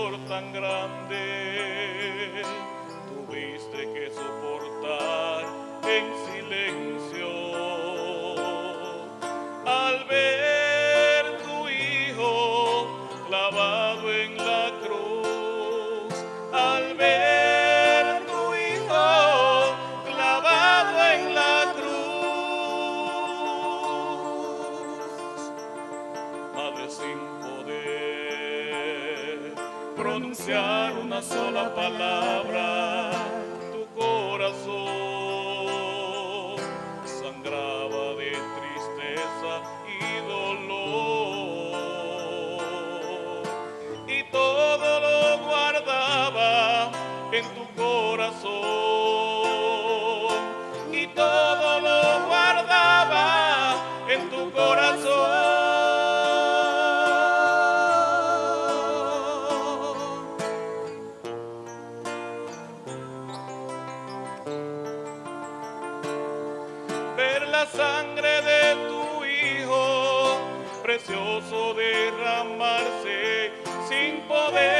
dolor tan grande. Tuviste que soportar en silencio. Al ver tu hijo clavado en la cruz, al ver tu hijo clavado en la cruz, madre sin poder pronunciar una sola palabra, ver la sangre de tu hijo precioso derramarse sin poder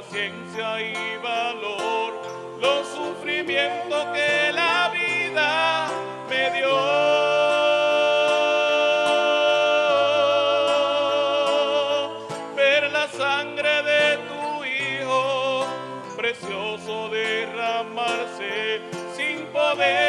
paciencia y valor los sufrimientos que la vida sangre de tu hijo precioso derramarse sin poder